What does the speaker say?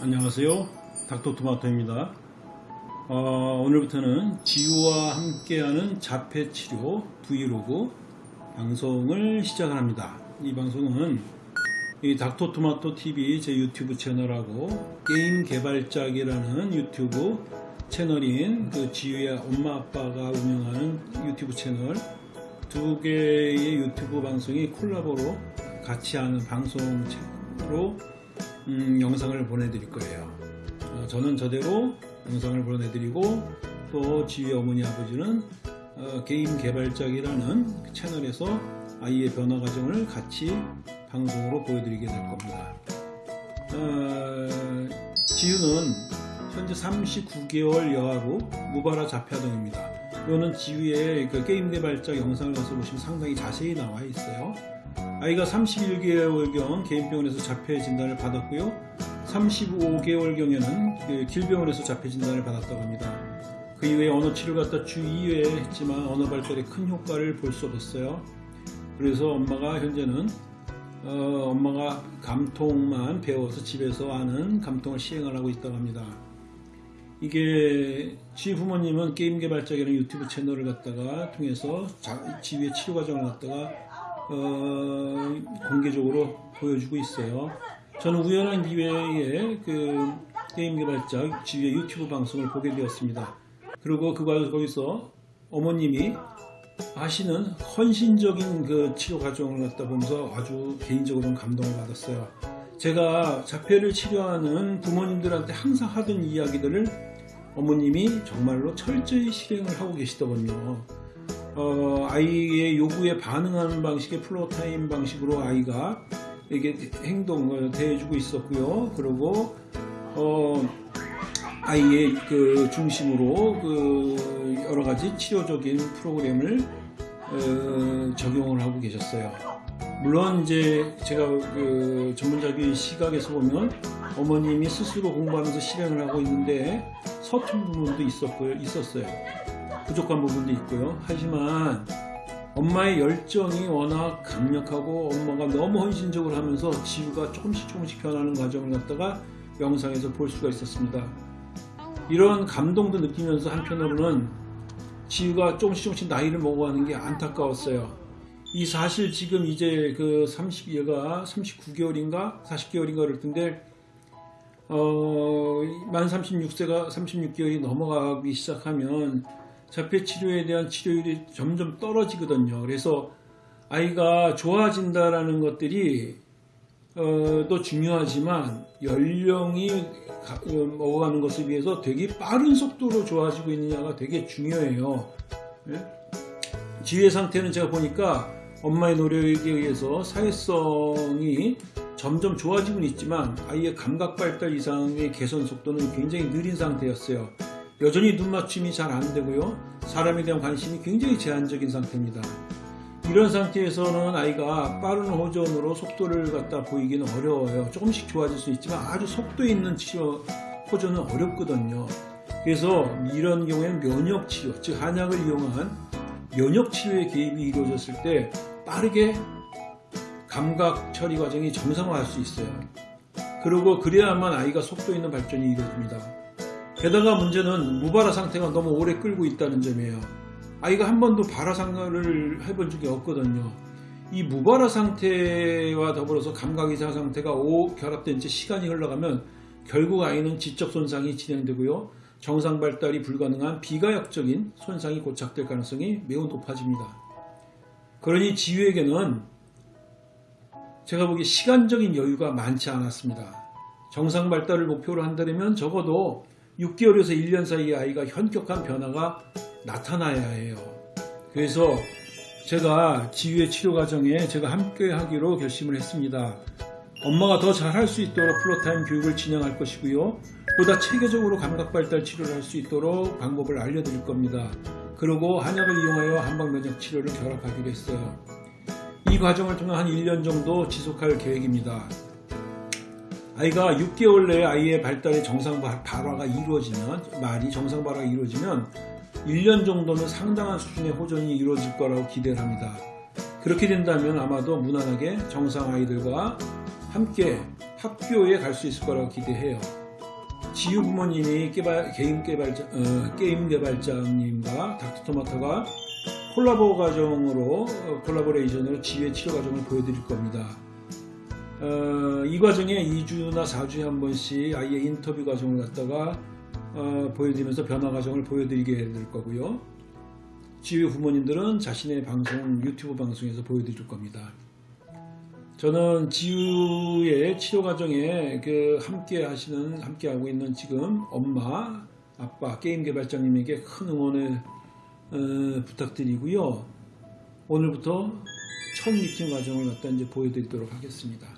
안녕하세요. 닥터토마토입니다. 어, 오늘부터는 지우와 함께하는 자폐치료 브이로그 방송을 시작을 합니다. 이 방송은 이 닥터토마토 TV 제 유튜브 채널하고 게임 개발작이라는 유튜브 채널인 그 지우의 엄마 아빠가 운영하는 유튜브 채널 두 개의 유튜브 방송이 콜라보로 같이 하는 방송으로 음, 영상을 보내드릴 거예요. 어, 저는 저대로 영상을 보내드리고 또 지휘 어머니 아버지는 어, 게임 개발작이라는 그 채널에서 아이의 변화 과정을 같이 방송으로 보여드리게 될 겁니다. 어, 지유는 현재 39개월 여하로 무바라 자폐아동입니다. 이거는 지휘의 그 게임 개발작 영상을 가서 보시면 상당히 자세히 나와 있어요. 아이가 31개월경 개인병원에서 자폐 진단을 받았고요. 35개월경에는 그 길병원에서 자폐 진단을 받았다고 합니다. 그 이후에 언어 치료 갖다 주 2회 했지만 언어 발달에 큰 효과를 볼 수 없었어요. 그래서 엄마가 현재는 어, 엄마가 감통만 배워서 집에서 하는 감통을 시행을 하고 있다고 합니다. 이게 지 부모님은 게임 개발자이라는 유튜브 채널을 갖다가 통해서 자, 지휘의 치료 과정을 갖다가 어, 공개적으로 보여주고 있어요. 저는 우연한 기회에 그 게임 개발자 지휘의 유튜브 방송을 보게 되었습니다. 그리고 그 거기서 어머님이 하시는 헌신적인 그 치료 과정을 갖다 보면서 아주 개인적으로는 감동을 받았어요. 제가 자폐를 치료하는 부모님들한테 항상 하던 이야기들을 어머님이 정말로 철저히 실행을 하고 계시더군요. 어, 아이의 요구에 반응하는 방식의 floortime 방식으로 아이가 이게 행동을 대해주고 있었고요. 그리고 어, 아이의 그 중심으로 그 여러 가지 치료적인 프로그램을 어, 적용을 하고 계셨어요. 물론 이제 제가 그 전문적인 시각에서 보면 어머님이 스스로 공부하면서 실행을 하고 있는데 서툰 부분도 있었고요, 있었어요. 부족한 부분도 있고요. 하지만 엄마의 열정이 워낙 강력하고 엄마가 너무 헌신적으로 하면서 지우가 조금씩 조금씩 변하는 과정을 갖다가 영상에서 볼 수가 있었습니다. 이런 감동도 느끼면서 한편으로는 지우가 조금씩 조금씩 나이를 먹어가는 게 안타까웠어요. 이 사실 지금 이제 그 30얘가 39개월인가 40개월인가 그럴 텐데 어, 만 36세가 36개월이 넘어가기 시작하면 자폐 치료에 대한 치료율이 점점 떨어지거든요. 그래서 아이가 좋아진다라는 것들이 어, 또 중요하지만 연령이 가, 어, 먹어가는 것에 비해서 되게 빠른 속도로 좋아지고 있느냐가 되게 중요해요. 네? 지휘 상태는 제가 보니까 엄마의 노력에 의해서 사회성이 점점 좋아지고는 있지만 아이의 감각 발달 이상의 개선 속도는 굉장히 느린 상태였어요. 여전히 눈 맞춤이 잘 안되고요. 사람에 대한 관심이 굉장히 제한적인 상태입니다. 이런 상태에서는 아이가 빠른 호전으로 속도를 갖다 보이기는 어려워요. 조금씩 좋아질 수 있지만 아주 속도 있는 치료 호전은 어렵거든요. 그래서 이런 경우에는 면역치료, 즉 한약을 이용한 면역치료의 개입이 이루어졌을 때 빠르게 감각 처리 과정이 정상화할 수 있어요. 그리고 그래야만 아이가 속도 있는 발전이 이루어집니다. 게다가 문제는 무발화 상태가 너무 오래 끌고 있다는 점이에요. 아이가 한 번도 발화 상가를 해본 적이 없거든요. 이 무발화 상태와 더불어서 감각 이상 상태가 오 결합된 채 시간이 흘러가면 결국 아이는 지적 손상이 진행되고요. 정상 발달이 불가능한 비가역적인 손상이 고착될 가능성이 매우 높아집니다. 그러니 지유에게는 제가 보기에 시간적인 여유가 많지 않았습니다. 정상 발달을 목표로 한다면 적어도 6개월에서 1년 사이에 아이가 현격한 변화가 나타나야 해요. 그래서 제가 지유의 치료 과정에 제가 함께 하기로 결심을 했습니다. 엄마가 더 잘할 수 있도록 floortime 교육을 진행할 것이고요. 보다 체계적으로 감각 발달 치료를 할 수 있도록 방법을 알려드릴 겁니다. 그리고 한약을 이용하여 한방면역 치료를 결합하기로 했어요. 이 과정을 통해 한 1년 정도 지속할 계획입니다. 아이가 6개월 내에 아이의 발달의 정상 발화가 이루어지면 말이 정상 발화가 이루어지면 1년 정도는 상당한 수준의 호전이 이루어질 거라고 기대를 합니다. 그렇게 된다면 아마도 무난하게 정상 아이들과 함께 학교에 갈 수 있을 거라고 기대해요. 지유 부모님이 개발, 게임 개발자, 어, 게임 개발자님과 닥터토마토가 콜라보 과정으로 어, 콜라보레이션으로 지유 치료 과정을 보여드릴 겁니다. 어, 이 과정에 2주나 4주에 한 번씩 아이의 인터뷰 과정을 갖다가 어, 보여드리면서 변화 과정을 보여드리게 될 거고요. 지유 부모님들은 자신의 방송 유튜브 방송에서 보여드릴 겁니다. 저는 지우의 치료 과정에 그 함께 하시는 함께 하고 있는 지금 엄마, 아빠, 게임 개발자님에게 큰 응원을 어, 부탁드리고요. 오늘부터 첫 미팅 과정을 갖다 이제 보여드리도록 하겠습니다.